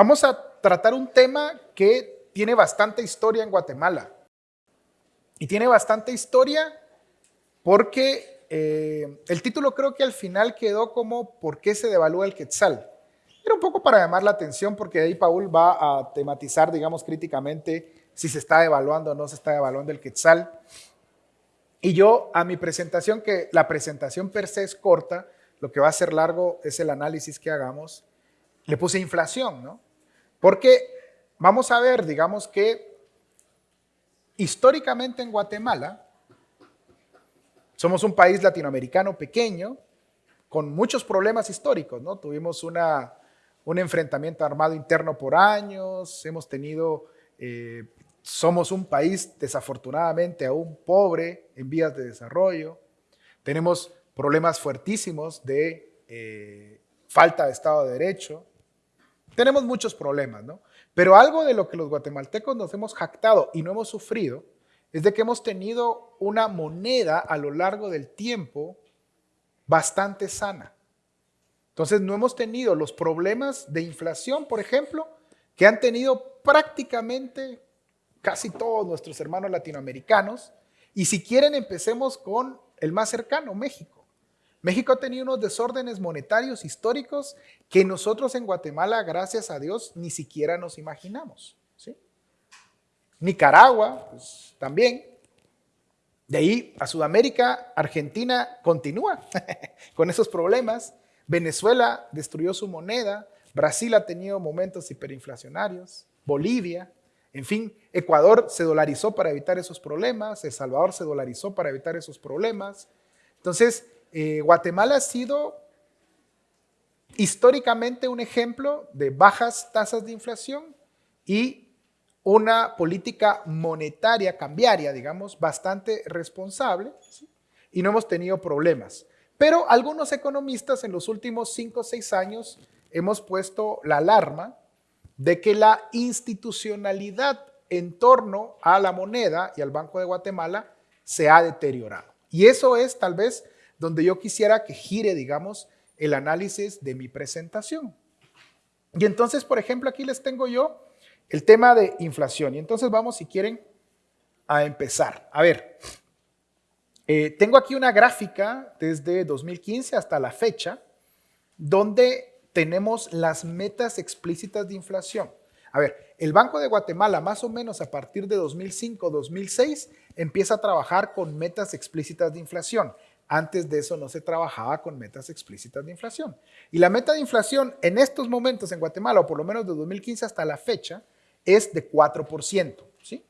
Vamos a tratar un tema que tiene bastante historia en Guatemala. Y tiene bastante historia porque eh, el título creo que al final quedó como ¿Por qué se devalúa el quetzal? Era un poco para llamar la atención porque ahí Paul va a tematizar, digamos, críticamente si se está devaluando o no se está devaluando el quetzal. Y yo a mi presentación, que la presentación per se es corta, lo que va a ser largo es el análisis que hagamos, le puse inflación, ¿no? Porque vamos a ver, digamos que históricamente en Guatemala, somos un país latinoamericano pequeño, con muchos problemas históricos, ¿no? Tuvimos una, un enfrentamiento armado interno por años, hemos tenido eh, somos un país desafortunadamente aún pobre en vías de desarrollo. Tenemos problemas fuertísimos de eh, falta de Estado de Derecho. Tenemos muchos problemas, ¿no? Pero algo de lo que los guatemaltecos nos hemos jactado y no hemos sufrido es de que hemos tenido una moneda a lo largo del tiempo bastante sana. Entonces no hemos tenido los problemas de inflación, por ejemplo, que han tenido prácticamente casi todos nuestros hermanos latinoamericanos. Y si quieren, empecemos con el más cercano, México. México ha tenido unos desórdenes monetarios históricos que nosotros en Guatemala, gracias a Dios, ni siquiera nos imaginamos. Nicaragua, pues, también. De ahí a Sudamérica, Argentina continúa con esos problemas. Venezuela destruyó su moneda. Brasil ha tenido momentos hiperinflacionarios. Bolivia. En fin, Ecuador se dolarizó para evitar esos problemas, El Salvador se dolarizó para evitar esos problemas. Entonces, eh, Guatemala ha sido históricamente un ejemplo de bajas tasas de inflación y una política monetaria, cambiaria, digamos, bastante responsable y no hemos tenido problemas. Pero algunos economistas en los últimos cinco o seis años hemos puesto la alarma de que la institucionalidad en torno a la moneda y al Banco de Guatemala se ha deteriorado. Y eso es tal vez donde yo quisiera que gire, digamos, el análisis de mi presentación. Y entonces, por ejemplo, aquí les tengo yo el tema de inflación. Y entonces vamos, si quieren, a empezar. A ver, eh, tengo aquí una gráfica desde 2015 hasta la fecha, donde tenemos las metas explícitas de inflación. A ver, el Banco de Guatemala más o menos a partir de 2005-2006 empieza a trabajar con metas explícitas de inflación. Antes de eso no se trabajaba con metas explícitas de inflación. Y la meta de inflación en estos momentos en Guatemala, o por lo menos de 2015 hasta la fecha, es de 4%, ¿sí?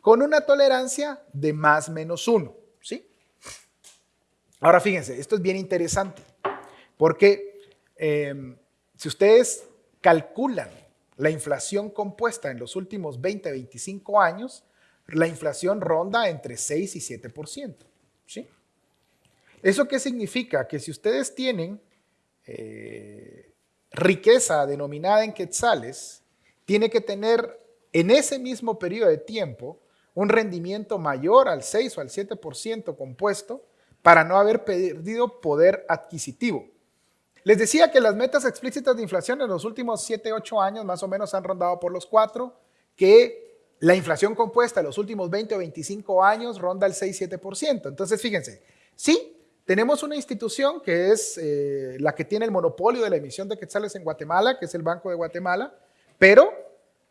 Con una tolerancia de más menos 1, ¿sí? Ahora fíjense, esto es bien interesante, porque em, si ustedes calculan la inflación compuesta en los últimos 20, 25 años, la inflación ronda entre 6 y 7%. ¿sí? ¿Eso qué significa? Que si ustedes tienen eh, riqueza denominada en quetzales, tiene que tener en ese mismo periodo de tiempo un rendimiento mayor al 6 o al 7% compuesto para no haber perdido poder adquisitivo. Les decía que las metas explícitas de inflación en los últimos 7, 8 años más o menos han rondado por los 4, que la inflación compuesta en los últimos 20 o 25 años ronda el 6-7%. Entonces, fíjense, sí, tenemos una institución que es eh, la que tiene el monopolio de la emisión de quetzales en Guatemala, que es el Banco de Guatemala, pero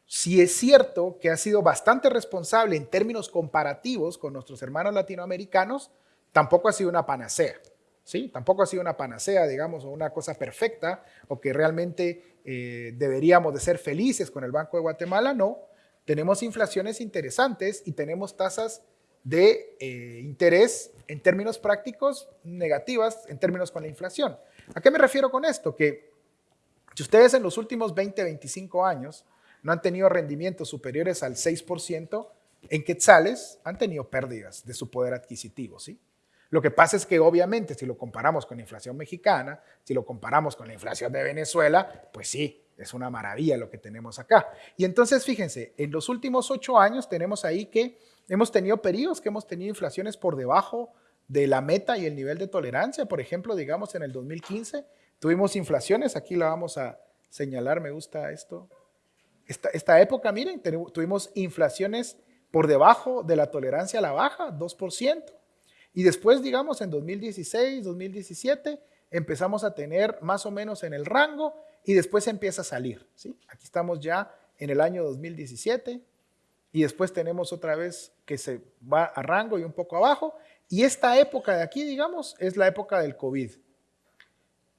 sí es cierto que ha sido bastante responsable en términos comparativos con nuestros hermanos latinoamericanos, tampoco ha sido una panacea. ¿sí? Tampoco ha sido una panacea, digamos, o una cosa perfecta, o que realmente eh, deberíamos de ser felices con el Banco de Guatemala, no. Tenemos inflaciones interesantes y tenemos tasas de eh, interés en términos prácticos negativas en términos con la inflación. ¿A qué me refiero con esto? Que si ustedes en los últimos 20, 25 años no han tenido rendimientos superiores al 6%, en quetzales han tenido pérdidas de su poder adquisitivo, ¿sí? Lo que pasa es que obviamente si lo comparamos con la inflación mexicana, si lo comparamos con la inflación de Venezuela, pues sí, es una maravilla lo que tenemos acá. Y entonces fíjense, en los últimos ocho años tenemos ahí que hemos tenido periodos que hemos tenido inflaciones por debajo de la meta y el nivel de tolerancia. Por ejemplo, digamos en el 2015 tuvimos inflaciones, aquí la vamos a señalar, me gusta esto. esta, esta época, miren, tuvimos inflaciones por debajo de la tolerancia a la baja, 2%. Y después, digamos, en 2016, 2017, empezamos a tener más o menos en el rango y después empieza a salir. ¿sí? Aquí estamos ya en el año 2017 y después tenemos otra vez que se va a rango y un poco abajo. Y esta época de aquí, digamos, es la época del COVID,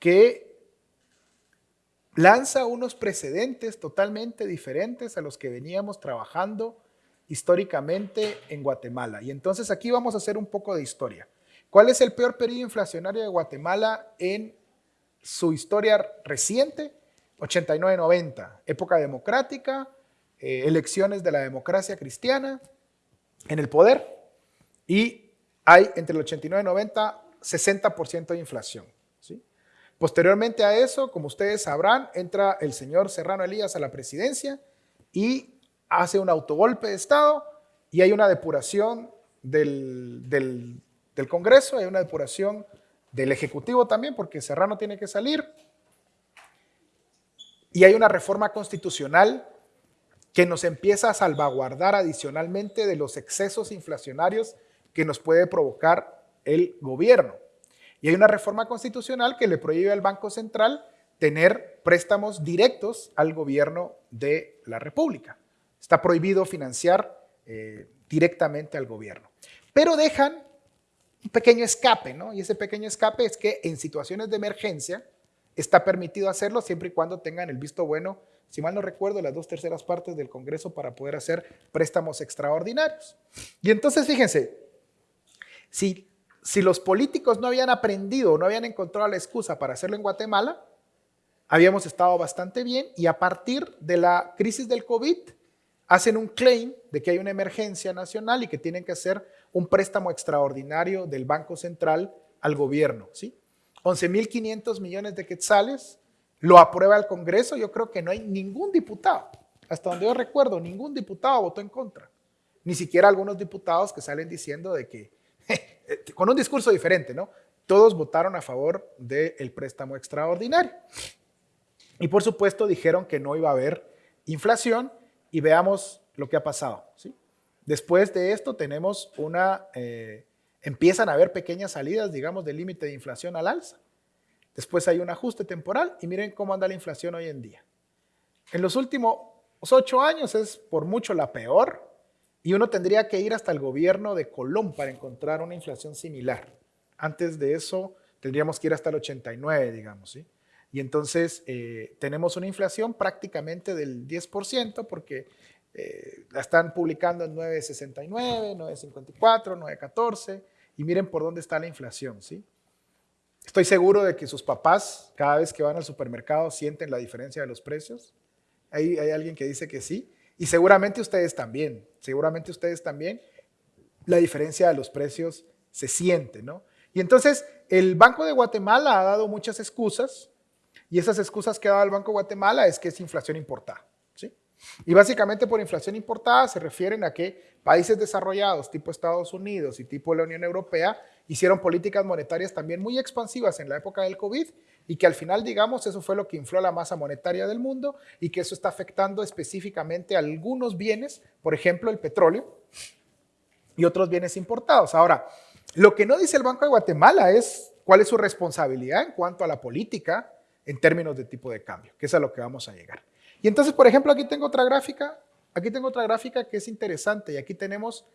que lanza unos precedentes totalmente diferentes a los que veníamos trabajando históricamente en Guatemala. Y entonces aquí vamos a hacer un poco de historia. ¿Cuál es el peor periodo inflacionario de Guatemala en su historia reciente? 89-90, época democrática, eh, elecciones de la democracia cristiana en el poder y hay entre el 89 y 90 60% de inflación. ¿sí? Posteriormente a eso, como ustedes sabrán, entra el señor Serrano Elías a la presidencia y hace un autogolpe de Estado y hay una depuración del, del, Congreso, hay una depuración del Ejecutivo también, porque Serrano tiene que salir, y hay una reforma constitucional que nos empieza a salvaguardar adicionalmente de los excesos inflacionarios que nos puede provocar el gobierno. Y hay una reforma constitucional que le prohíbe al Banco Central tener préstamos directos al gobierno de la República. Está prohibido financiar eh, directamente al gobierno. Pero dejan un pequeño escape, ¿no? Y ese pequeño escape es que en situaciones de emergencia está permitido hacerlo siempre y cuando tengan el visto bueno, si mal no recuerdo, las dos terceras partes del Congreso para poder hacer préstamos extraordinarios. Y entonces, fíjense, si, si los políticos no habían aprendido, no habían encontrado la excusa para hacerlo en Guatemala, habíamos estado bastante bien y a partir de la crisis del COVID, hacen un claim de que hay una emergencia nacional y que tienen que hacer un préstamo extraordinario del Banco Central al gobierno. ¿sí? 11.500 millones de quetzales, lo aprueba el Congreso, yo creo que no hay ningún diputado, hasta donde yo recuerdo, ningún diputado votó en contra, ni siquiera algunos diputados que salen diciendo de que, con un discurso diferente, ¿no? Todos votaron a favor del préstamo extraordinario. Y por supuesto dijeron que no iba a haber inflación y veamos lo que ha pasado. ¿sí? Después de esto tenemos una, eh, empiezan a haber pequeñas salidas, digamos, del límite de inflación al alza. Después hay un ajuste temporal y miren cómo anda la inflación hoy en día. En los últimos ocho años es por mucho la peor y uno tendría que ir hasta el gobierno de Colón para encontrar una inflación similar. Antes de eso tendríamos que ir hasta el 89, digamos, ¿sí? Y entonces eh, tenemos una inflación prácticamente del 10% porque eh, la están publicando en 9.69, 9.54, 9.14 y miren por dónde está la inflación, ¿sí? Estoy seguro de que sus papás cada vez que van al supermercado sienten la diferencia de los precios. Hay, hay alguien que dice que sí y seguramente ustedes también, seguramente ustedes también, la diferencia de los precios se siente, ¿no? Y entonces el Banco de Guatemala ha dado muchas excusas y esas excusas que dado el Banco de Guatemala es que es inflación importada. ¿sí? Y básicamente por inflación importada se refieren a que países desarrollados tipo Estados Unidos y tipo la Unión Europea hicieron políticas monetarias también muy expansivas en la época del COVID y que al final, digamos, eso fue lo que infló la masa monetaria del mundo y que eso está afectando específicamente a algunos bienes, por ejemplo, el petróleo y otros bienes importados. Ahora, lo que no dice el Banco de Guatemala es cuál es su responsabilidad en cuanto a la política en términos de tipo de cambio, que es a lo que vamos a llegar. Y entonces, por ejemplo, aquí tengo otra gráfica, aquí tengo otra gráfica que es interesante y aquí tenemos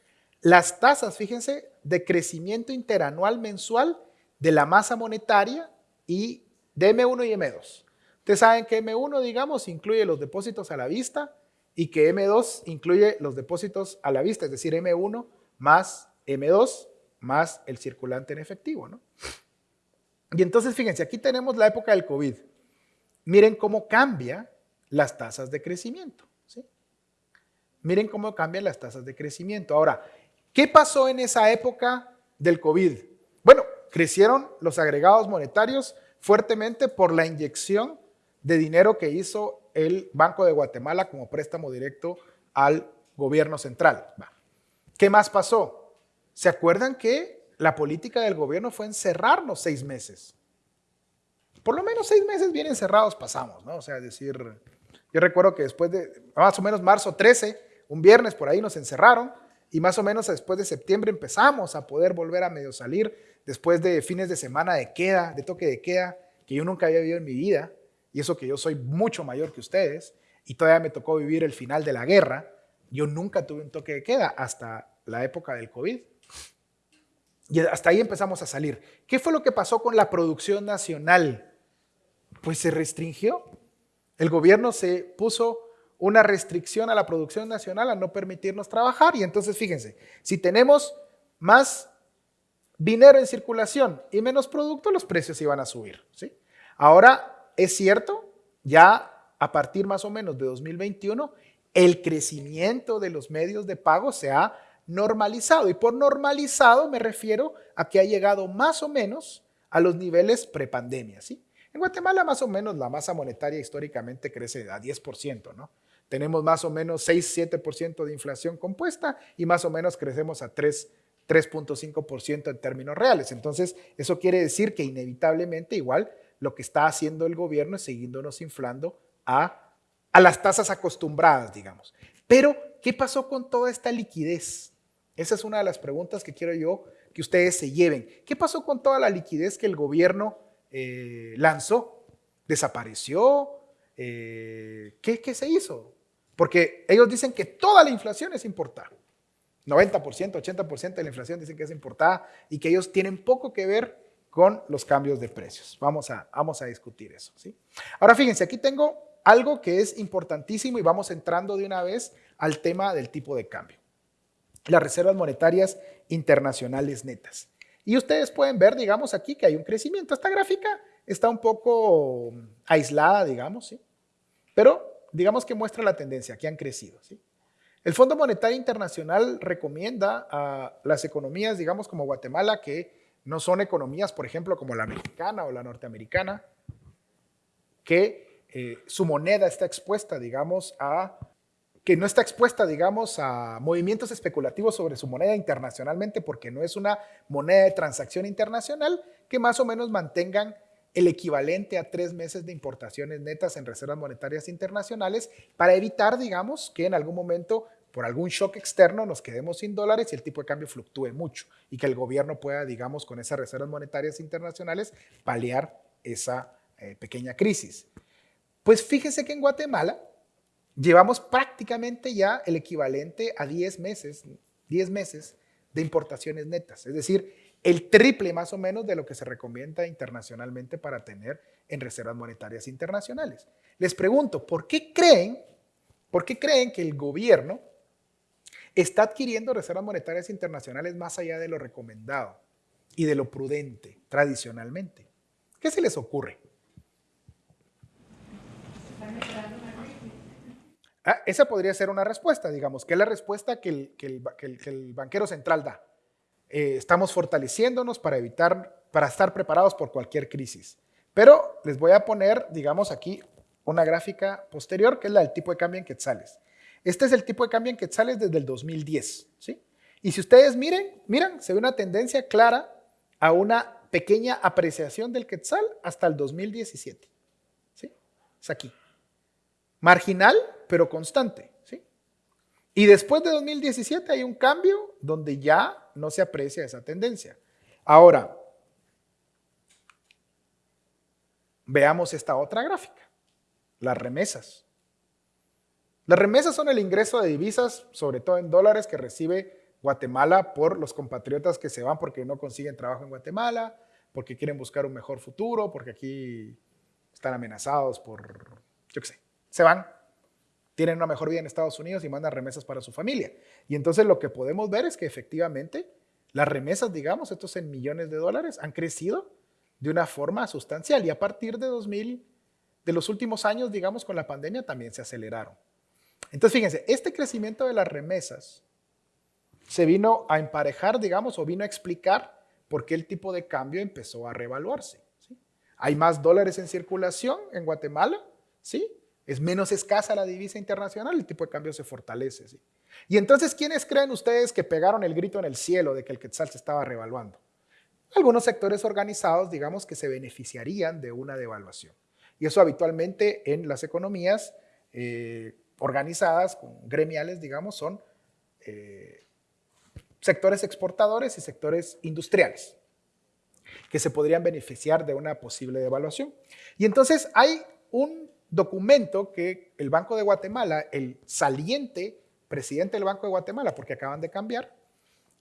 las tasas, fíjense, de crecimiento interanual mensual de la masa monetaria y de M1 y M2. Ustedes saben que M1, digamos, incluye los depósitos a la vista y que M2 incluye los depósitos a la vista, es decir, M1 más M2 más el circulante en efectivo, ¿no? Y entonces, fíjense, aquí tenemos la época del COVID. Miren cómo cambia las tasas de crecimiento. Miren cómo cambian las tasas de crecimiento. Ahora, ¿qué pasó en esa época del COVID? Bueno, crecieron los agregados monetarios fuertemente por la inyección de dinero que hizo el Banco de Guatemala como préstamo directo al gobierno central. ¿Qué más pasó? ¿Se acuerdan que la política del gobierno fue encerrarnos seis meses. Por lo menos seis meses bien encerrados pasamos, ¿no? O sea, decir, Yo recuerdo que después de más o menos marzo 13, un viernes por ahí nos encerraron y más o menos después de septiembre empezamos a poder volver a medio salir después de fines de semana de queda, de toque de queda, que yo nunca había vivido en mi vida, y eso que yo soy mucho mayor que ustedes, y todavía me tocó vivir el final de la guerra, yo nunca tuve un toque de queda hasta la época del COVID. Y hasta ahí empezamos a salir. ¿Qué fue lo que pasó con la producción nacional? Pues se restringió. El gobierno se puso una restricción a la producción nacional a no permitirnos trabajar. Y entonces fíjense, si tenemos más dinero en circulación y menos producto, los precios iban a subir. ¿sí? Ahora, es cierto, ya a partir más o menos de 2021, el crecimiento de los medios de pago se ha normalizado. Y por normalizado me refiero a que ha llegado más o menos a los niveles prepandemia. ¿sí? En Guatemala más o menos la masa monetaria históricamente crece a 10%, ¿no? Tenemos más o menos 6-7% de inflación compuesta y más o menos crecemos a 3.5% en términos reales. Entonces, eso quiere decir que inevitablemente igual lo que está haciendo el gobierno es siguiéndonos inflando a, a las tasas acostumbradas, digamos. Pero, ¿qué pasó con toda esta liquidez? Esa es una de las preguntas que quiero yo que ustedes se lleven. ¿Qué pasó con toda la liquidez que el gobierno eh, lanzó? ¿Desapareció? Eh, ¿qué, ¿Qué se hizo? Porque ellos dicen que toda la inflación es importada. 90%, 80% de la inflación dicen que es importada y que ellos tienen poco que ver con los cambios de precios. Vamos a, vamos a discutir eso. ¿sí? Ahora fíjense, aquí tengo algo que es importantísimo y vamos entrando de una vez al tema del tipo de cambio. Las reservas monetarias internacionales netas. Y ustedes pueden ver, digamos, aquí que hay un crecimiento. Esta gráfica está un poco aislada, digamos, ¿sí? Pero digamos que muestra la tendencia, que han crecido. ¿sí? El Fondo Monetario Internacional recomienda a las economías, digamos como Guatemala, que no son economías, por ejemplo, como la mexicana o la norteamericana, que eh, su moneda está expuesta, digamos, a que no está expuesta, digamos, a movimientos especulativos sobre su moneda internacionalmente porque no es una moneda de transacción internacional, que más o menos mantengan el equivalente a tres meses de importaciones netas en reservas monetarias internacionales para evitar, digamos, que en algún momento por algún shock externo nos quedemos sin dólares y el tipo de cambio fluctúe mucho y que el gobierno pueda, digamos, con esas reservas monetarias internacionales paliar esa eh, pequeña crisis. Pues fíjese que en Guatemala llevamos prácticamente ya el equivalente a 10 meses, 10 meses de importaciones netas, es decir, el triple más o menos de lo que se recomienda internacionalmente para tener en reservas monetarias internacionales. Les pregunto, ¿por qué creen, por qué creen que el gobierno está adquiriendo reservas monetarias internacionales más allá de lo recomendado y de lo prudente tradicionalmente? ¿Qué se les ocurre? Ah, esa podría ser una respuesta, digamos, que es la respuesta que el banquero central da. Eh, estamos fortaleciéndonos para evitar, para estar preparados por cualquier crisis. Pero les voy a poner, digamos, aquí una gráfica posterior, que es la del tipo de cambio en quetzales. Este es el tipo de cambio en quetzales desde el 2010, ¿sí? Y si ustedes miren, miran, se ve una tendencia clara a una pequeña apreciación del quetzal hasta el 2017, ¿sí? Es aquí. Marginal, pero constante, ¿sí? Y después de 2017 hay un cambio donde ya no se aprecia esa tendencia. Ahora, veamos esta otra gráfica, las remesas. Las remesas son el ingreso de divisas, sobre todo en dólares, que recibe Guatemala por los compatriotas que se van porque no consiguen trabajo en Guatemala, porque quieren buscar un mejor futuro, porque aquí están amenazados por, yo qué sé, se van tienen una mejor vida en Estados Unidos y mandan remesas para su familia. Y entonces lo que podemos ver es que efectivamente las remesas, digamos, estos en millones de dólares, han crecido de una forma sustancial y a partir de 2000, de los últimos años, digamos, con la pandemia también se aceleraron. Entonces, fíjense, este crecimiento de las remesas se vino a emparejar, digamos, o vino a explicar por qué el tipo de cambio empezó a revaluarse. Hay más dólares en circulación en Guatemala, ¿sí? Es menos escasa la divisa internacional, el tipo de cambio se fortalece. ¿sí? Y entonces, ¿quiénes creen ustedes que pegaron el grito en el cielo de que el quetzal se estaba revaluando? Algunos sectores organizados, digamos, que se beneficiarían de una devaluación. Y eso habitualmente en las economías eh, organizadas, con gremiales, digamos, son eh, sectores exportadores y sectores industriales que se podrían beneficiar de una posible devaluación. Y entonces hay un documento que el Banco de Guatemala, el saliente presidente del Banco de Guatemala, porque acaban de cambiar,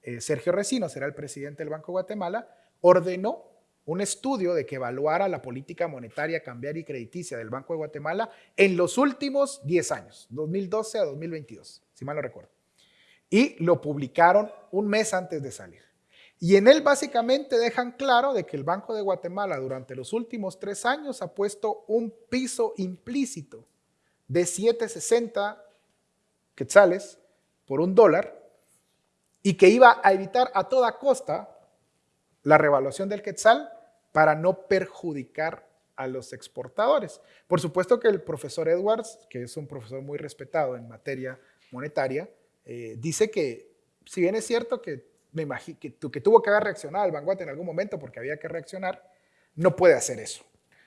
eh, Sergio Recino será el presidente del Banco de Guatemala, ordenó un estudio de que evaluara la política monetaria, cambiaria y crediticia del Banco de Guatemala en los últimos 10 años, 2012 a 2022, si mal no recuerdo. Y lo publicaron un mes antes de salir. Y en él básicamente dejan claro de que el Banco de Guatemala durante los últimos tres años ha puesto un piso implícito de 760 quetzales por un dólar y que iba a evitar a toda costa la revaluación del quetzal para no perjudicar a los exportadores. Por supuesto que el profesor Edwards, que es un profesor muy respetado en materia monetaria, eh, dice que si bien es cierto que, me imagino, que, que tuvo que haber reaccionado al Banguate en algún momento porque había que reaccionar, no puede hacer eso.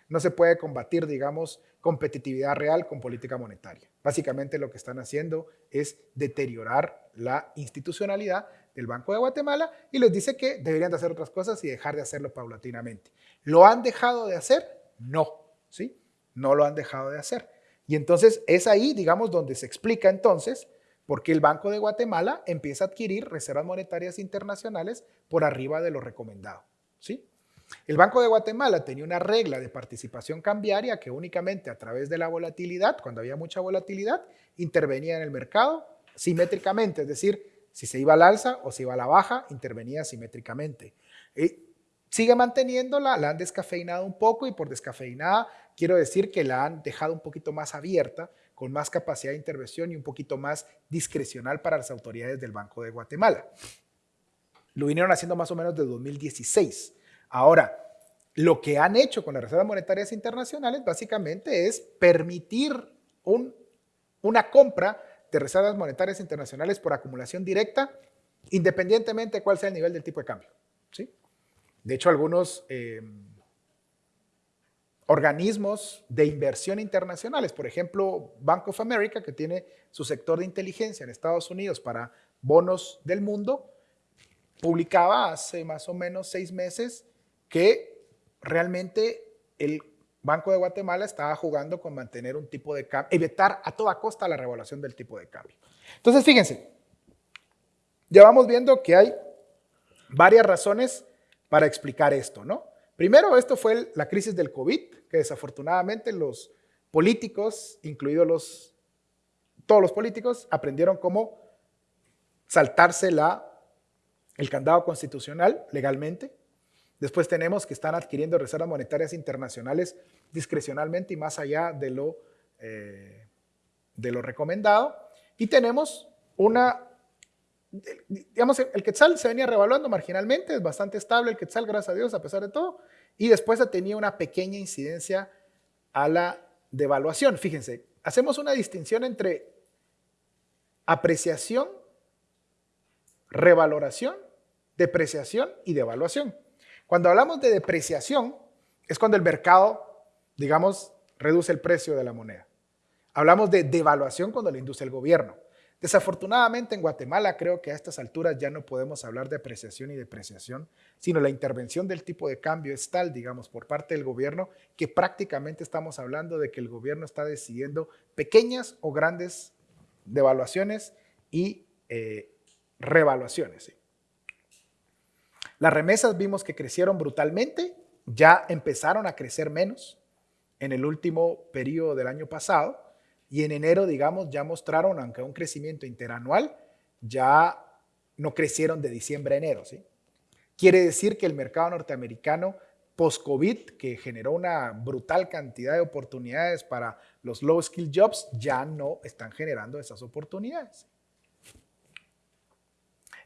No se puede combatir, digamos, competitividad real con política monetaria. Básicamente lo que están haciendo es deteriorar la institucionalidad del Banco de Guatemala y les dice que deberían de hacer otras cosas y dejar de hacerlo paulatinamente. ¿Lo han dejado de hacer? No, ¿sí? No lo han dejado de hacer. Y entonces es ahí, digamos, donde se explica entonces por qué el Banco de Guatemala empieza a adquirir reservas monetarias internacionales por arriba de lo recomendado, ¿sí? El Banco de Guatemala tenía una regla de participación cambiaria que únicamente a través de la volatilidad, cuando había mucha volatilidad, intervenía en el mercado simétricamente, es decir, si se iba al alza o se iba a la baja, intervenía simétricamente. sigue manteniéndola, la han descafeinado un poco y por descafeinada quiero decir que la han dejado un poquito más abierta, con más capacidad de intervención y un poquito más discrecional para las autoridades del Banco de Guatemala. Lo vinieron haciendo más o menos desde 2016. Ahora, lo que han hecho con las reservas monetarias internacionales básicamente es permitir una compra de reservas monetarias internacionales por acumulación directa, independientemente de cuál sea el nivel del tipo de cambio. ¿sí? De hecho, algunos eh, organismos de inversión internacionales, por ejemplo, Bank of America, que tiene su sector de inteligencia en Estados Unidos para bonos del mundo, publicaba hace más o menos seis meses que realmente el Banco de Guatemala estaba jugando con mantener un tipo de cambio, evitar a toda costa la revaluación del tipo de cambio. Entonces, fíjense, ya vamos viendo que hay varias razones para explicar esto, ¿no? Primero, esto fue la crisis del COVID, que desafortunadamente los políticos, incluidos los, todos los políticos, aprendieron cómo saltarse la, el candado constitucional legalmente. Después tenemos que están adquiriendo reservas monetarias internacionales discrecionalmente y más allá de lo, eh, de lo recomendado. Y tenemos una, digamos, el quetzal se venía revaluando marginalmente, es bastante estable el quetzal, gracias a Dios, a pesar de todo. Y después tenía una pequeña incidencia a la devaluación. Fíjense, hacemos una distinción entre apreciación, revaloración, depreciación y devaluación. Cuando hablamos de depreciación, es cuando el mercado, digamos, reduce el precio de la moneda. Hablamos de devaluación cuando la induce el gobierno. Desafortunadamente en Guatemala creo que a estas alturas ya no podemos hablar de apreciación y depreciación, sino la intervención del tipo de cambio es tal, digamos, por parte del gobierno, que prácticamente estamos hablando de que el gobierno está decidiendo pequeñas o grandes devaluaciones y eh, revaluaciones. Las remesas vimos que crecieron brutalmente, ya empezaron a crecer menos en el último periodo del año pasado y en enero, digamos, ya mostraron, aunque un crecimiento interanual, ya no crecieron de diciembre a enero. ¿sí? Quiere decir que el mercado norteamericano post-COVID, que generó una brutal cantidad de oportunidades para los low-skill jobs, ya no están generando esas oportunidades.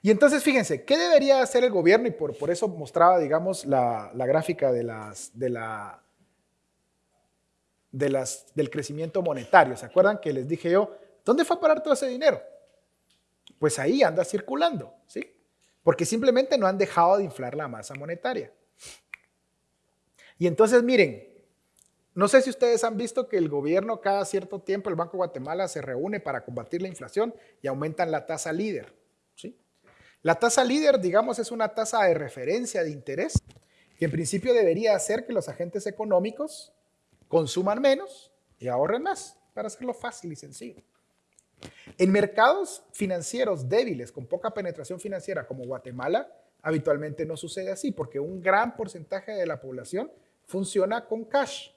Y entonces, fíjense, ¿qué debería hacer el gobierno? Y por, por eso mostraba, digamos, la, gráfica de las, de la, de las, del crecimiento monetario. ¿Se acuerdan que les dije yo, ¿dónde fue a parar todo ese dinero? Pues ahí anda circulando, ¿sí? Porque simplemente no han dejado de inflar la masa monetaria. Y entonces, miren, No sé si ustedes han visto que el gobierno cada cierto tiempo, el Banco de Guatemala, se reúne para combatir la inflación y aumentan la tasa líder. ¿sí? La tasa líder, digamos, es una tasa de referencia de interés que en principio debería hacer que los agentes económicos consuman menos y ahorren más, para hacerlo fácil y sencillo. En mercados financieros débiles, con poca penetración financiera como Guatemala, habitualmente no sucede así, porque un gran porcentaje de la población funciona con cash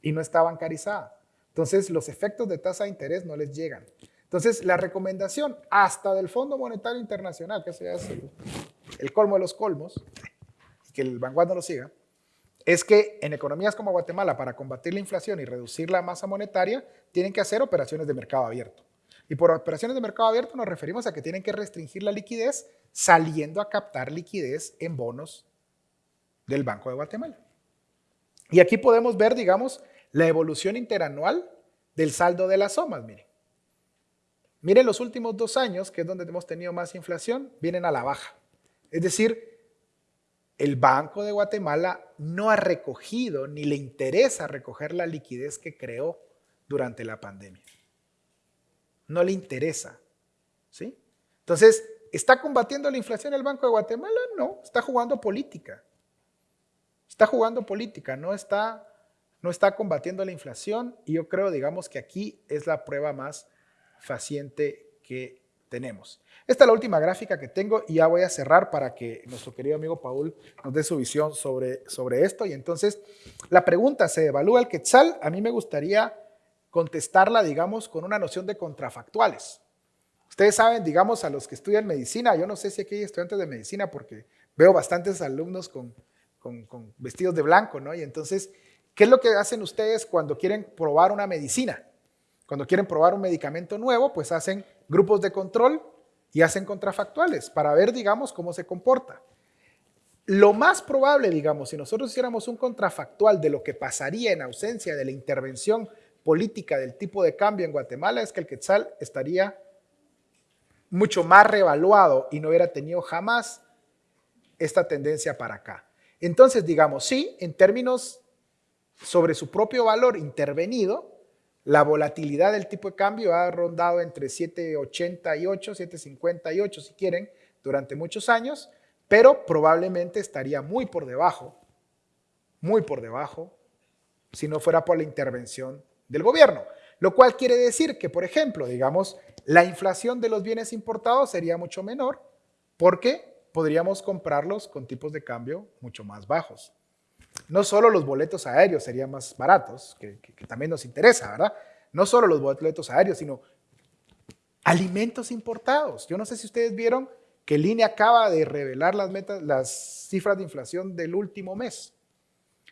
y no está bancarizada. Entonces, los efectos de tasa de interés no les llegan. Entonces, la recomendación hasta del Fondo Monetario Internacional, que es el, colmo de los colmos, que el Vanguard no lo siga, es que en economías como Guatemala, para combatir la inflación y reducir la masa monetaria, tienen que hacer operaciones de mercado abierto. Y por operaciones de mercado abierto nos referimos a que tienen que restringir la liquidez saliendo a captar liquidez en bonos del Banco de Guatemala. Y aquí podemos ver, digamos, la evolución interanual del saldo de las somas, miren. Miren los últimos dos años, que es donde hemos tenido más inflación, vienen a la baja. Es decir, el Banco de Guatemala no ha recogido ni le interesa recoger la liquidez que creó durante la pandemia. No le interesa. ¿sí? Entonces, ¿está combatiendo la inflación el Banco de Guatemala? No, está jugando política. Está jugando política, no está, no está combatiendo la inflación y yo creo, digamos, que aquí es la prueba más faciente que tenemos. Esta es la última gráfica que tengo y ya voy a cerrar para que nuestro querido amigo Paul nos dé su visión sobre, sobre esto. Y entonces, la pregunta, ¿se evalúa el quetzal? A mí me gustaría contestarla, digamos, con una noción de contrafactuales. Ustedes saben, digamos, a los que estudian medicina, yo no sé si aquí hay estudiantes de medicina porque veo bastantes alumnos con con, vestidos de blanco, ¿no? Y entonces, ¿qué es lo que hacen ustedes cuando quieren probar una medicina? Cuando quieren probar un medicamento nuevo, pues hacen grupos de control y hacen contrafactuales para ver, digamos, cómo se comporta. Lo más probable, digamos, si nosotros hiciéramos un contrafactual de lo que pasaría en ausencia de la intervención política del tipo de cambio en Guatemala, es que el quetzal estaría mucho más revaluado y no hubiera tenido jamás esta tendencia para acá. Entonces, digamos, sí, en términos sobre su propio valor intervenido, la volatilidad del tipo de cambio ha rondado entre 7.88, 7.58 si quieren, durante muchos años, pero probablemente estaría muy por debajo, muy por debajo, si no fuera por la intervención del gobierno. Lo cual quiere decir que, por ejemplo, digamos, la inflación de los bienes importados sería mucho menor porque podríamos comprarlos con tipos de cambio mucho más bajos. No solo los boletos aéreos serían más baratos, que, también nos interesa, ¿verdad? No solo los boletos aéreos, sino alimentos importados. Yo no sé si ustedes vieron que INE acaba de revelar las, metas, las cifras de inflación del último mes.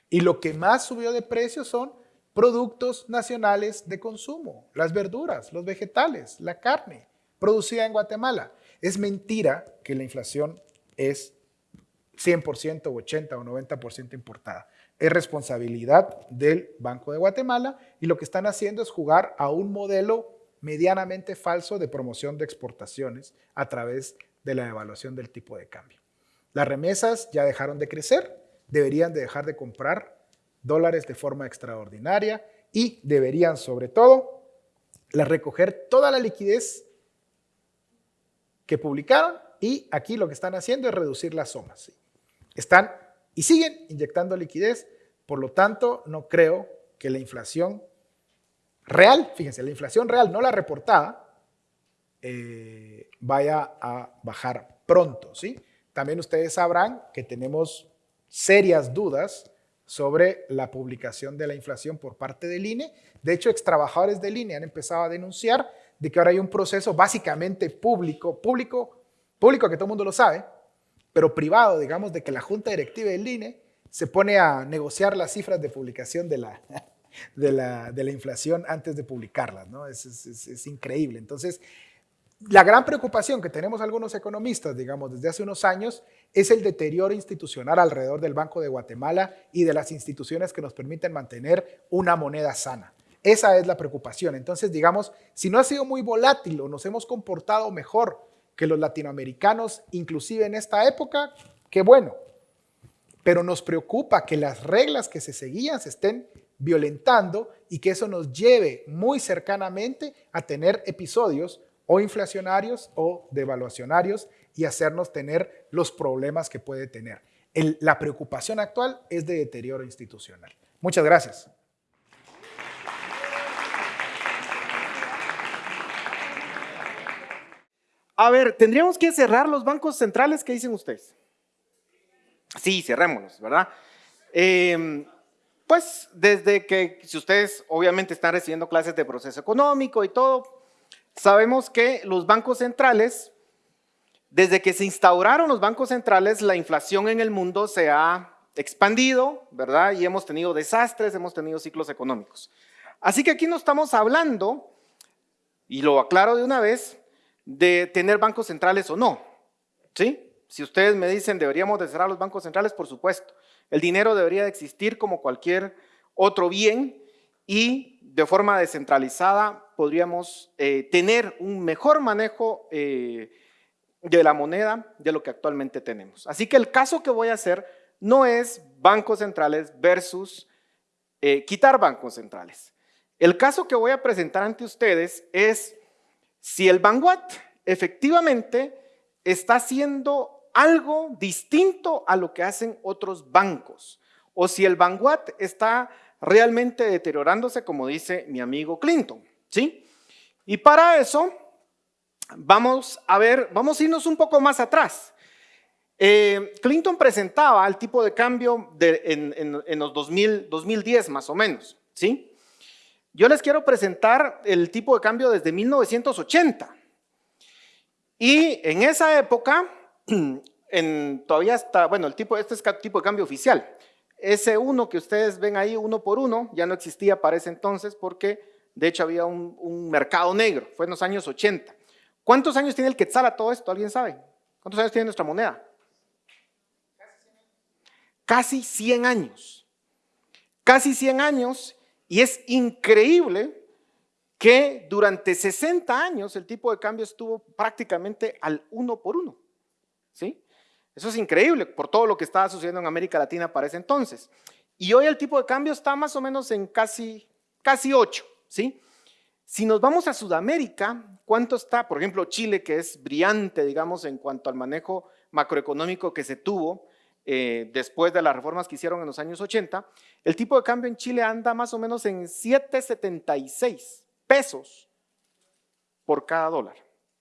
Y lo que más subió de precio son productos nacionales de consumo, las verduras, los vegetales, la carne producida en Guatemala. Es mentira que la inflación es 100% o 80 o 90% importada. Es responsabilidad del Banco de Guatemala y lo que están haciendo es jugar a un modelo medianamente falso de promoción de exportaciones a través de la evaluación del tipo de cambio. Las remesas ya dejaron de crecer, deberían de dejar de comprar dólares de forma extraordinaria y deberían sobre todo recoger toda la liquidez que publicaron y aquí lo que están haciendo es reducir las somas. Están y siguen inyectando liquidez, por lo tanto, no creo que la inflación real, fíjense, la inflación real, no la reportada, eh, vaya a bajar pronto. ¿sí? También ustedes sabrán que tenemos serias dudas sobre la publicación de la inflación por parte del INE. De hecho, extrabajadores del INE han empezado a denunciar de que ahora hay un proceso básicamente público, público público que todo el mundo lo sabe, pero privado, digamos, de que la junta directiva del INE se pone a negociar las cifras de publicación de la, de la, de la inflación antes de publicarlas, ¿no? Es, es, es, increíble. Entonces, la gran preocupación que tenemos algunos economistas, digamos, desde hace unos años, es el deterioro institucional alrededor del Banco de Guatemala y de las instituciones que nos permiten mantener una moneda sana. Esa es la preocupación. Entonces, digamos, si no ha sido muy volátil o nos hemos comportado mejor que los latinoamericanos, inclusive en esta época, qué bueno. Pero nos preocupa que las reglas que se seguían se estén violentando y que eso nos lleve muy cercanamente a tener episodios o inflacionarios o devaluacionarios y hacernos tener los problemas que puede tener. la preocupación actual es de deterioro institucional. Muchas gracias. A ver, tendríamos que cerrar los bancos centrales, ¿qué dicen ustedes? Sí, cerrémoslos, ¿verdad? Em, pues desde que, si ustedes obviamente están recibiendo clases de proceso económico y todo, sabemos que los bancos centrales, desde que se instauraron los bancos centrales, la inflación en el mundo se ha expandido, ¿verdad? Y hemos tenido desastres, hemos tenido ciclos económicos. Así que aquí no estamos hablando, y lo aclaro de una vez, de tener bancos centrales o no. ¿Sí? Si ustedes me dicen deberíamos de cerrar los bancos centrales, por supuesto. El dinero debería de existir como cualquier otro bien y de forma descentralizada podríamos eh, tener un mejor manejo eh, de la moneda de lo que actualmente tenemos. Así que el caso que voy a hacer no es bancos centrales versus eh, quitar bancos centrales. El caso que voy a presentar ante ustedes es si el Vanguard efectivamente está haciendo algo distinto a lo que hacen otros bancos, o si el Vanguard está realmente deteriorándose, como dice mi amigo Clinton, ¿sí? Y para eso vamos a ver, vamos a irnos un poco más atrás. Eh, Clinton presentaba el tipo de cambio en, los 2010 más o menos, ¿sí? Yo les quiero presentar el tipo de cambio desde 1980. Y en esa época, todavía está, bueno, el tipo, este es tipo de cambio oficial. Ese uno que ustedes ven ahí, uno por uno, ya no existía para ese entonces porque de hecho había un, un mercado negro, fue en los años 80. ¿Cuántos años tiene el quetzal a todo esto? ¿Alguien sabe? ¿Cuántos años tiene nuestra moneda? Casi 100 años. Casi 100 años y es increíble que durante 60 años el tipo de cambio estuvo prácticamente al uno por uno. ¿sí? Eso es increíble por todo lo que estaba sucediendo en América Latina para ese entonces. Y hoy el tipo de cambio está más o menos en casi, casi 8. ¿sí? Si nos vamos a Sudamérica, ¿cuánto está? Por ejemplo, Chile, que es brillante, digamos, en cuanto al manejo macroeconómico que se tuvo, eh, después de las reformas que hicieron en los años 80, el tipo de cambio en Chile anda más o menos en 7,76 pesos por cada dólar.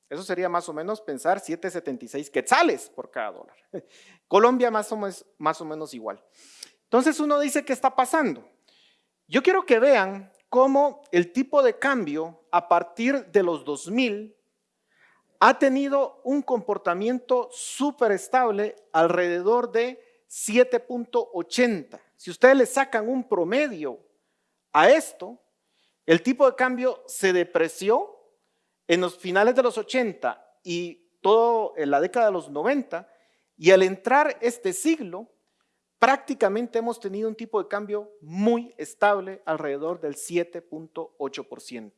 Eso sería más o menos pensar 7,76 quetzales por cada dólar. Colombia más o, menos, más o menos igual. Entonces uno dice, ¿qué está pasando? Yo quiero que vean cómo el tipo de cambio a partir de los 2000 ha tenido un comportamiento súper estable alrededor de 7.80. Si ustedes le sacan un promedio a esto, el tipo de cambio se depreció en los finales de los 80 y todo en la década de los 90 y al entrar este siglo prácticamente hemos tenido un tipo de cambio muy estable alrededor del 7.8%.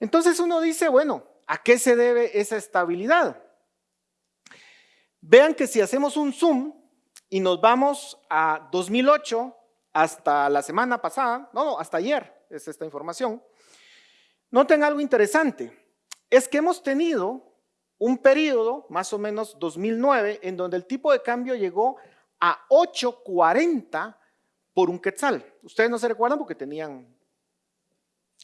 Entonces uno dice, bueno, ¿A qué se debe esa estabilidad? Vean que si hacemos un zoom y nos vamos a 2008 hasta la semana pasada, no, no, hasta ayer es esta información, noten algo interesante, es que hemos tenido un periodo, más o menos 2009, en donde el tipo de cambio llegó a 8.40 por un quetzal. Ustedes no se recuerdan porque tenían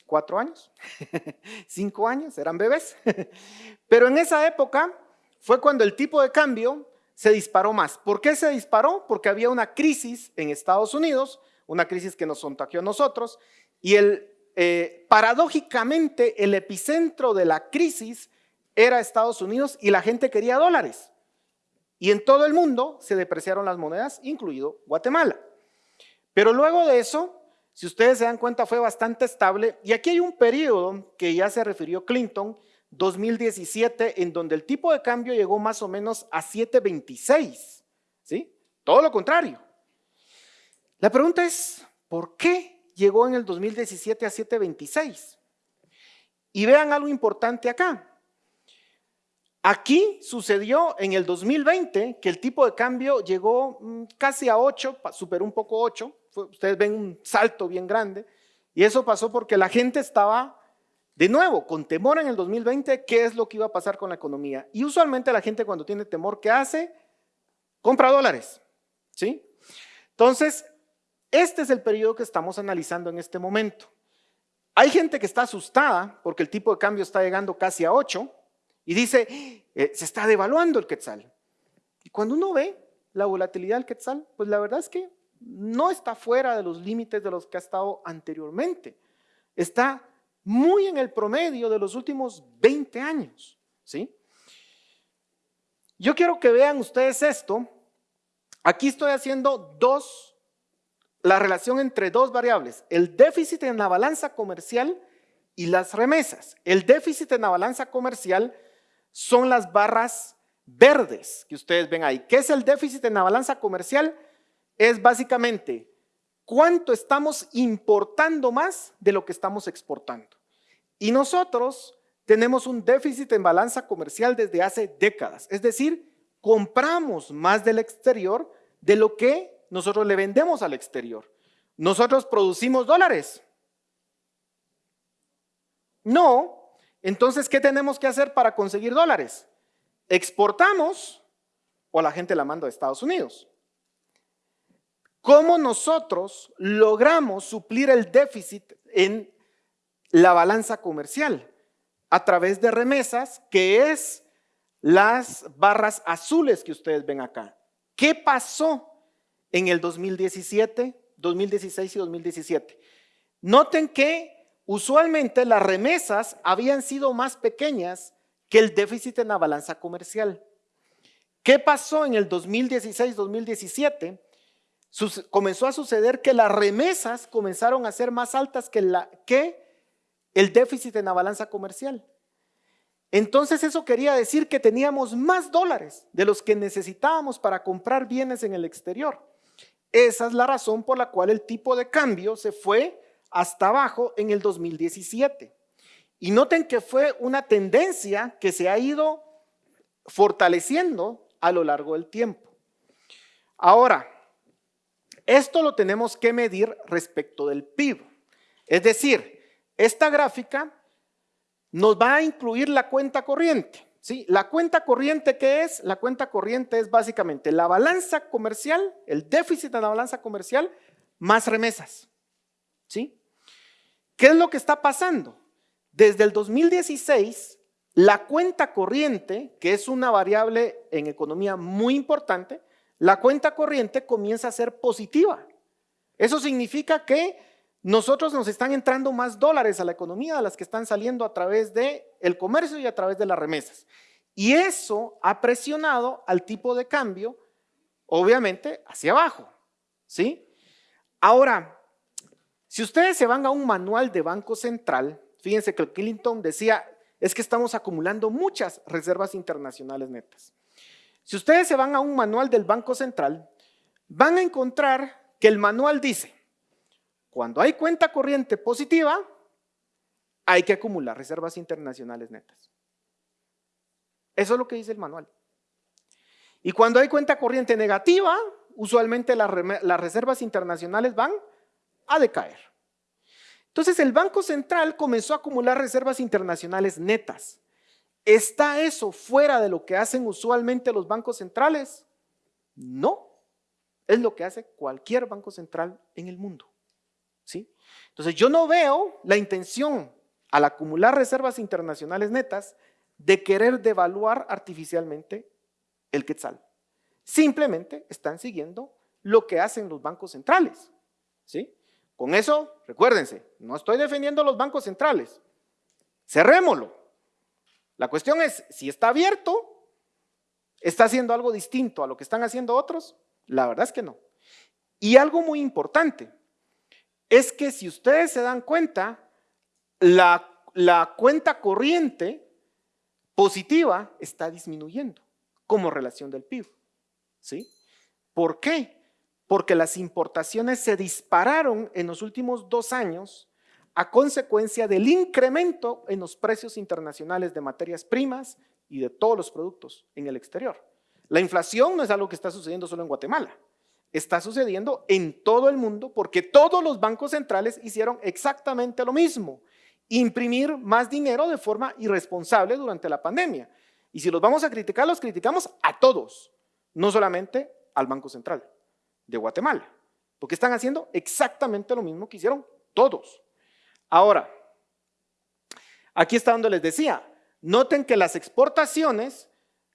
cuatro años, cinco años, eran bebés. Pero en esa época fue cuando el tipo de cambio se disparó más. ¿Por qué se disparó? Porque había una crisis en Estados Unidos, una crisis que nos contagió a nosotros, y el, eh, paradójicamente el epicentro de la crisis era Estados Unidos y la gente quería dólares. Y en todo el mundo se depreciaron las monedas, incluido Guatemala. Pero luego de eso, si ustedes se dan cuenta, fue bastante estable. Y aquí hay un periodo que ya se refirió Clinton, 2017, en donde el tipo de cambio llegó más o menos a 7.26. ¿Sí? Todo lo contrario. La pregunta es, ¿por qué llegó en el 2017 a 7.26? Y vean algo importante acá. Aquí sucedió en el 2020 que el tipo de cambio llegó mm, casi a 8, superó un poco 8, ustedes ven un salto bien grande. Y eso pasó porque la gente estaba, de nuevo, con temor en el 2020, qué es lo que iba a pasar con la economía. Y usualmente la gente cuando tiene temor, ¿qué hace? Compra dólares. ¿Sí? Entonces, este es el periodo que estamos analizando en este momento. Hay gente que está asustada porque el tipo de cambio está llegando casi a 8 y dice, eh, se está devaluando el quetzal. Y cuando uno ve la volatilidad del quetzal, pues la verdad es que no está fuera de los límites de los que ha estado anteriormente. Está muy en el promedio de los últimos 20 años. ¿sí? Yo quiero que vean ustedes esto Aquí estoy haciendo dos, la relación entre dos variables, el déficit en la balanza comercial y las remesas. El déficit en la balanza comercial son las barras verdes que ustedes ven ahí. ¿Qué es el déficit en la balanza comercial? Es básicamente cuánto estamos importando más de lo que estamos exportando. Y nosotros tenemos un déficit en balanza comercial desde hace décadas. Es decir, compramos más del exterior de lo que nosotros le vendemos al exterior. Nosotros producimos dólares. No. Entonces, ¿qué tenemos que hacer para conseguir dólares? Exportamos o la gente la manda a Estados Unidos. ¿Cómo nosotros logramos suplir el déficit en la balanza comercial? A través de remesas, que es las barras azules que ustedes ven acá. ¿Qué pasó en el 2017, 2016 y 2017? Noten que usualmente las remesas habían sido más pequeñas que el déficit en la balanza comercial. ¿Qué pasó en el 2016-2017? Comenzó a suceder que las remesas comenzaron a ser más altas que, el déficit en la balanza comercial. Entonces eso quería decir que teníamos más dólares de los que necesitábamos para comprar bienes en el exterior. Esa es la razón por la cual el tipo de cambio se fue hasta abajo en el 2017. Y noten que fue una tendencia que se ha ido fortaleciendo a lo largo del tiempo. Ahora, esto lo tenemos que medir respecto del PIB. Es decir, esta gráfica nos va a incluir la cuenta corriente. ¿sí? La cuenta corriente, ¿qué es? La cuenta corriente es básicamente la balanza comercial, el déficit de la balanza comercial, más remesas. ¿sí? ¿Qué es lo que está pasando? Desde el 2016, la cuenta corriente, que es una variable en economía muy importante, la cuenta corriente comienza a ser positiva. Eso significa que nosotros nos están entrando más dólares a la economía de las que están saliendo a través del el comercio y a través de las remesas. Y eso ha presionado al tipo de cambio, obviamente, hacia abajo. ¿Sí? Ahora, si ustedes se van a un manual de Banco Central, fíjense que Clinton decía, es que estamos acumulando muchas reservas internacionales netas. Si ustedes se van a un manual del Banco Central, van a encontrar que el manual dice, cuando hay cuenta corriente positiva, hay que acumular reservas internacionales netas. Eso es lo que dice el manual. Y cuando hay cuenta corriente negativa, usualmente las, reservas internacionales van a decaer. Entonces el Banco Central comenzó a acumular reservas internacionales netas. ¿Está eso fuera de lo que hacen usualmente los bancos centrales? No, es lo que hace cualquier banco central en el mundo. Entonces yo no veo la intención al acumular reservas internacionales netas de querer devaluar artificialmente el quetzal. Simplemente están siguiendo lo que hacen los bancos centrales. ¿sí? Con eso, recuérdense, no estoy defendiendo los bancos centrales. Cerrémoslo. La cuestión es, si está abierto, ¿está haciendo algo distinto a lo que están haciendo otros? La verdad es que no. Y algo muy importante, es que si ustedes se dan cuenta, la, cuenta corriente positiva está disminuyendo como relación del PIB. ¿Sí? ¿Por qué? Porque las importaciones se dispararon en los últimos dos años a consecuencia del incremento en los precios internacionales de materias primas y de todos los productos en el exterior. La inflación no es algo que está sucediendo solo en Guatemala. está sucediendo en todo el mundo porque todos los bancos centrales hicieron exactamente lo mismo, imprimir más dinero de forma irresponsable durante la pandemia. Y si los vamos a criticar, los criticamos a todos, no solamente al Banco Central de Guatemala, porque están haciendo exactamente lo mismo que hicieron todos. Ahora, aquí está donde les decía, noten que las exportaciones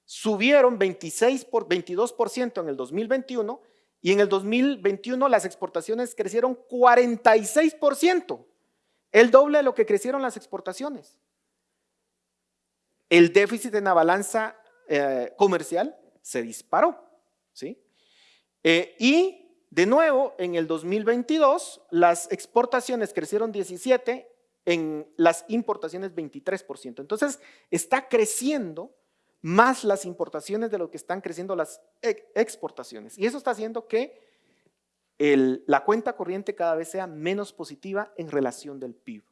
subieron 26 por 22% en el 2021 y en el 2021 las exportaciones crecieron 46%, el doble de lo que crecieron las exportaciones. El déficit en la balanza eh, comercial se disparó, ¿sí? Eh, y de nuevo, en el 2022, las exportaciones crecieron 17, en las importaciones 23%. Entonces, está creciendo más las importaciones de lo que están creciendo las exportaciones. Y eso está haciendo que la cuenta corriente cada vez sea menos positiva en relación del PIB.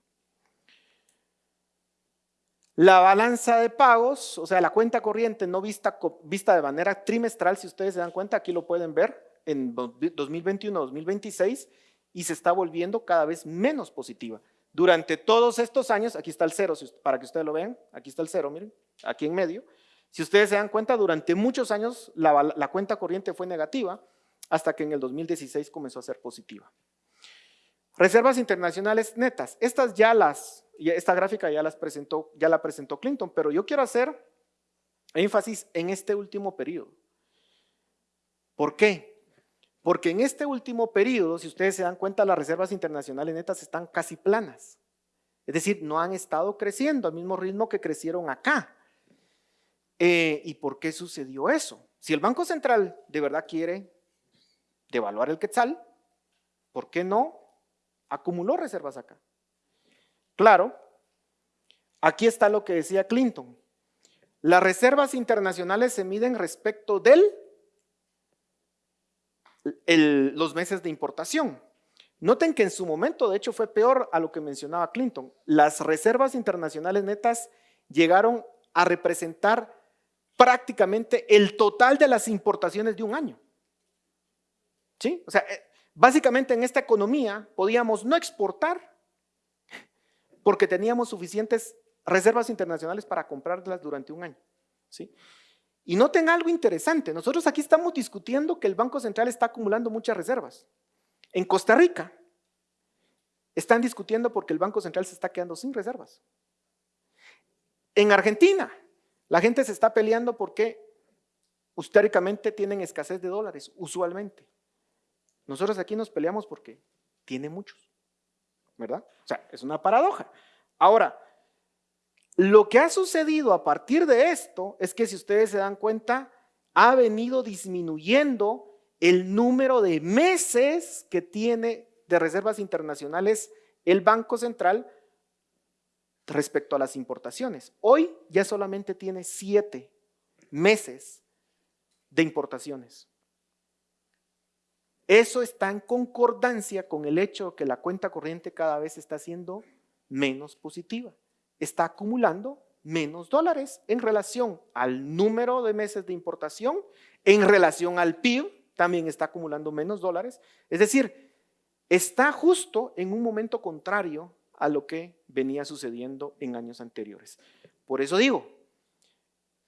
La balanza de pagos, o sea, la cuenta corriente no vista, vista de manera trimestral, si ustedes se dan cuenta, aquí lo pueden ver en 2021-2026 y se está volviendo cada vez menos positiva. Durante todos estos años, aquí está el cero, para que ustedes lo vean, aquí está el cero, miren, aquí en medio, si ustedes se dan cuenta, durante muchos años la, cuenta corriente fue negativa hasta que en el 2016 comenzó a ser positiva. Reservas internacionales netas. Estas ya las, esta gráfica ya, las presentó, ya la presentó Clinton, pero yo quiero hacer énfasis en este último periodo. ¿Por qué? Porque en este último periodo, si ustedes se dan cuenta, las reservas internacionales netas están casi planas. Es decir, no han estado creciendo al mismo ritmo que crecieron acá. Eh, ¿Y por qué sucedió eso? Si el Banco Central de verdad quiere devaluar el quetzal, ¿por qué no acumuló reservas acá? Claro, aquí está lo que decía Clinton. Las reservas internacionales se miden respecto los meses de importación. Noten que en su momento, de hecho, fue peor a lo que mencionaba Clinton. Las reservas internacionales netas llegaron a representar prácticamente el total de las importaciones de un año. ¿Sí? O sea, eh, básicamente en esta economía podíamos no exportar porque teníamos suficientes reservas internacionales para comprarlas durante un año. ¿Sí? Y noten algo interesante, nosotros aquí estamos discutiendo que el Banco Central está acumulando muchas reservas. En Costa Rica están discutiendo porque el Banco Central se está quedando sin reservas. En Argentina la gente se está peleando porque históricamente tienen escasez de dólares, usualmente. Nosotros aquí nos peleamos porque tiene muchos, ¿verdad? O sea, es una paradoja. Ahora, lo que ha sucedido a partir de esto es que si ustedes se dan cuenta, ha venido disminuyendo el número de meses que tiene de reservas internacionales el Banco Central respecto a las importaciones. Hoy ya solamente tiene siete meses de importaciones. Eso está en concordancia con el hecho de que la cuenta corriente cada vez está siendo menos positiva. Está acumulando menos dólares en relación al número de meses de importación, en relación al PIB, también está acumulando menos dólares. Es decir, está justo en un momento contrario a lo que venía sucediendo en años anteriores. Por eso digo,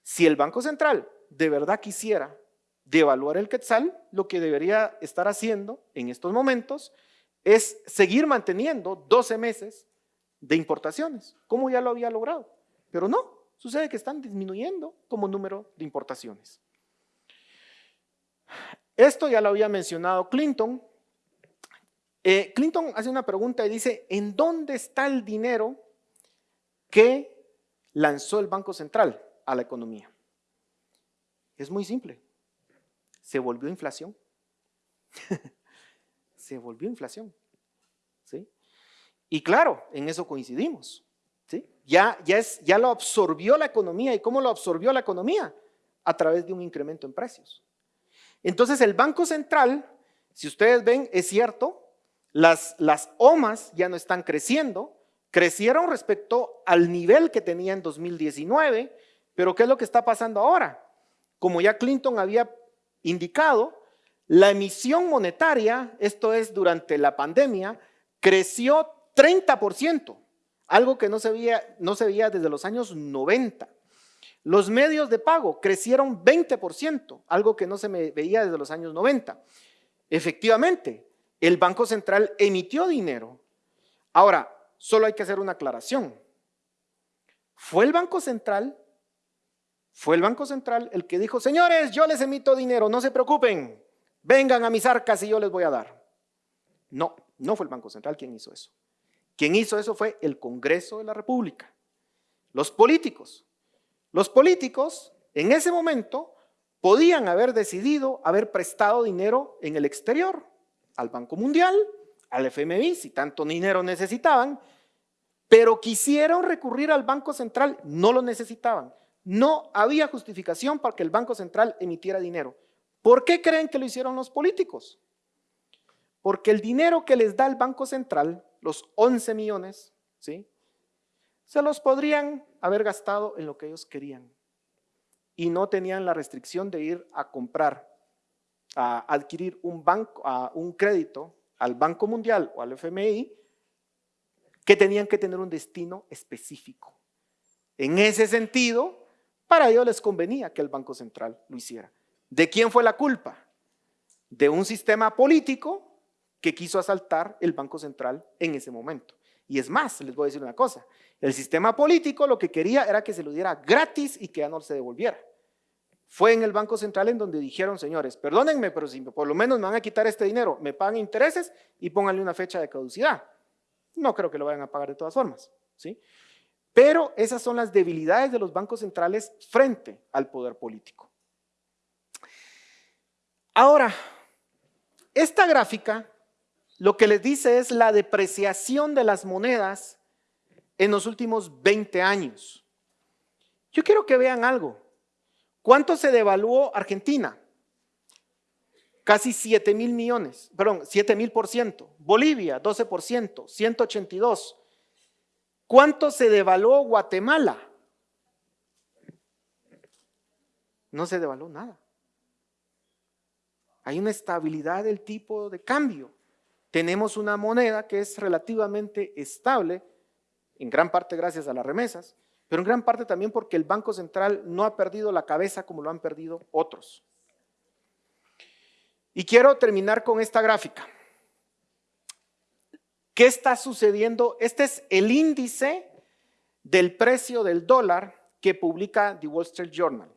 si el Banco Central de verdad quisiera devaluar el quetzal, lo que debería estar haciendo en estos momentos es seguir manteniendo 12 meses de importaciones, como ya lo había logrado. Pero no, sucede que están disminuyendo como número de importaciones. Esto ya lo había mencionado Clinton eh, Clinton hace una pregunta y dice, ¿en dónde está el dinero que lanzó el Banco Central a la economía? Es muy simple. Se volvió inflación. Se volvió inflación. Y claro, en eso coincidimos. ¿sí? Ya, ya, es, ya lo absorbió la economía. ¿Y cómo lo absorbió la economía? A través de un incremento en precios. Entonces el Banco Central, si ustedes ven, es cierto, las, las OMAS ya no están creciendo, crecieron respecto al nivel que tenía en 2019, pero ¿qué es lo que está pasando ahora? Como ya Clinton había indicado, La emisión monetaria, esto es durante la pandemia, creció 30%, algo que no se veía, desde los años 90. Los medios de pago crecieron 20%, algo que no se veía desde los años 90. Efectivamente, el Banco Central emitió dinero. Ahora, solo hay que hacer una aclaración. Fue el Banco Central, fue el Banco Central el que dijo, señores, yo les emito dinero, no se preocupen, vengan a mis arcas y yo les voy a dar. No, no fue el Banco Central quien hizo eso. Quien hizo eso fue el Congreso de la República, los políticos. Los políticos en ese momento podían haber decidido haber prestado dinero en el exterior, al Banco Mundial, al FMI, si tanto dinero necesitaban, pero quisieron recurrir al Banco Central, no lo necesitaban. No había justificación para que el Banco Central emitiera dinero. ¿Por qué creen que lo hicieron los políticos? Porque el dinero que les da el Banco Central, los 11 millones, ¿sí? se los podrían haber gastado en lo que ellos querían. Y no tenían la restricción de ir a comprar, a adquirir un, banco, a un crédito al Banco Mundial o al FMI, que tenían que tener un destino específico. En ese sentido, para ellos les convenía que el Banco Central lo hiciera. ¿De quién fue la culpa? De un sistema político que quiso asaltar el Banco Central en ese momento. Y es más, les voy a decir una cosa, el sistema político lo que quería era que se lo diera gratis y que ya no se devolviera. Fue en el Banco Central en donde dijeron, señores, perdónenme, pero si por lo menos me van a quitar este dinero, me pagan intereses y pónganle una fecha de caducidad. No creo que lo vayan a pagar de todas formas, ¿sí? Pero esas son las debilidades de los bancos centrales frente al poder político. Ahora, esta gráfica lo que les dice es la depreciación de las monedas en los últimos 20 años. Yo quiero que vean algo. ¿Cuánto se devaluó Argentina? Casi 7 mil millones, perdón, 7 mil por ciento. Bolivia, 12 por ciento, 182. ¿Cuánto se devaluó Guatemala? No se devaluó nada. Hay una estabilidad del tipo de cambio tenemos una moneda que es relativamente estable, en gran parte gracias a las remesas, pero en gran parte también porque el Banco Central no ha perdido la cabeza como lo han perdido otros. Y quiero terminar con esta gráfica. ¿Qué está sucediendo? Este es el índice del precio del dólar que publica The Wall Street Journal.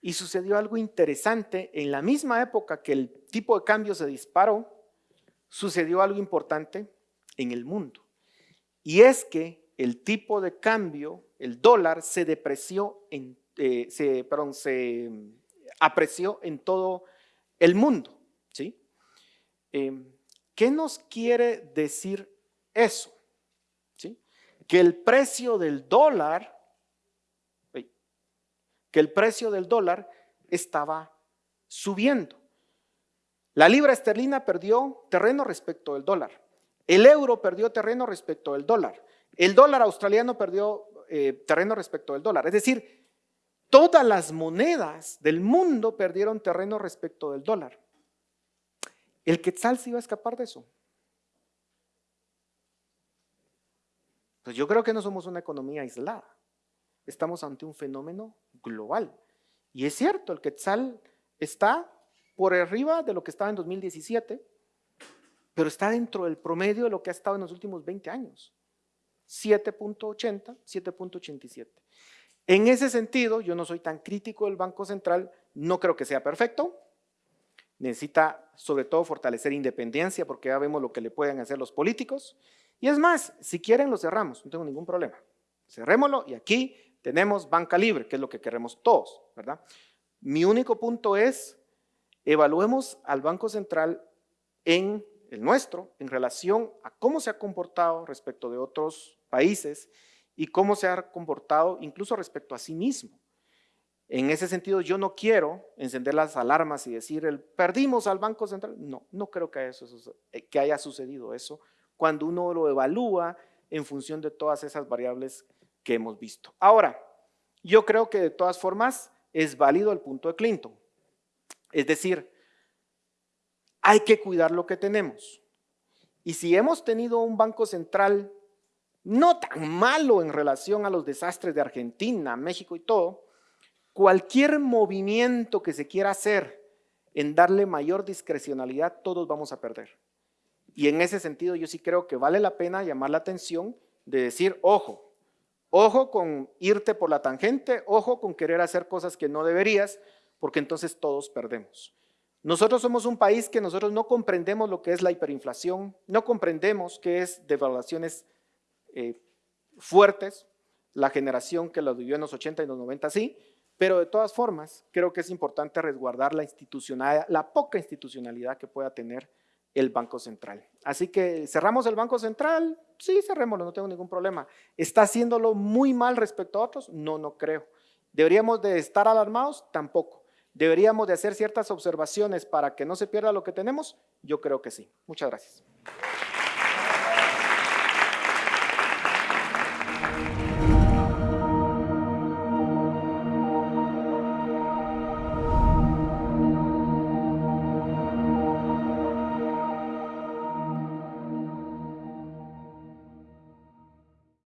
Y sucedió algo interesante en la misma época que el tipo de cambio se disparó, sucedió algo importante en el mundo. Y es que el tipo de cambio, el dólar, se depreció, en, eh, se, perdón, se apreció en todo el mundo. ¿sí? Em, ¿Qué nos quiere decir eso? ¿Sí? Que el precio del dólar, que el precio del dólar estaba subiendo. La libra esterlina perdió terreno respecto del dólar. El euro perdió terreno respecto del dólar. El dólar australiano perdió eh, terreno respecto del dólar. Es decir, todas las monedas del mundo perdieron terreno respecto del dólar. ¿El quetzal se iba a escapar de eso? Pues yo creo que no somos una economía aislada. Estamos ante un fenómeno global. Y es cierto, el quetzal está por arriba de lo que estaba en 2017, pero está dentro del promedio de lo que ha estado en los últimos 20 años. 7.80, 7.87. En ese sentido, yo no soy tan crítico del Banco Central, no creo que sea perfecto, necesita sobre todo fortalecer independencia porque ya vemos lo que le pueden hacer los políticos. Y es más, si quieren lo cerramos, no tengo ningún problema. Cerrémoslo y aquí tenemos banca libre, que es lo que queremos todos, ¿verdad? Mi único punto es Evaluemos al Banco Central en el nuestro en relación a cómo se ha comportado respecto de otros países y cómo se ha comportado incluso respecto a sí mismo. En ese sentido, yo no quiero encender las alarmas y decir, el, perdimos al Banco Central. No, no creo que, eso, eh, que haya sucedido eso cuando uno lo evalúa en función de todas esas variables que hemos visto. Ahora, yo creo que de todas formas es válido el punto de Clinton. Es decir, hay que cuidar lo que tenemos. Y si hemos tenido un banco central no tan malo en relación a los desastres de Argentina, México y todo, cualquier movimiento que se quiera hacer en darle mayor discrecionalidad, todos vamos a perder. Y en ese sentido yo sí creo que vale la pena llamar la atención de decir, ojo, ojo con irte por la tangente, ojo con querer hacer cosas que no deberías, porque entonces todos perdemos. Nosotros somos un país que nosotros no comprendemos lo que es la hiperinflación, no comprendemos qué es devaluaciones eh, fuertes, la generación que lo vivió en los 80 y los 90 sí, pero de todas formas creo que es importante resguardar la institucionalidad, la poca institucionalidad que pueda tener el Banco Central. Así que cerramos el Banco Central, sí, cerrémoslo, no tengo ningún problema. ¿Está haciéndolo muy mal respecto a otros? No, no creo. ¿Deberíamos de estar alarmados? Tampoco. ¿Deberíamos de hacer ciertas observaciones para que no se pierda lo que tenemos? Yo creo que sí. Muchas gracias.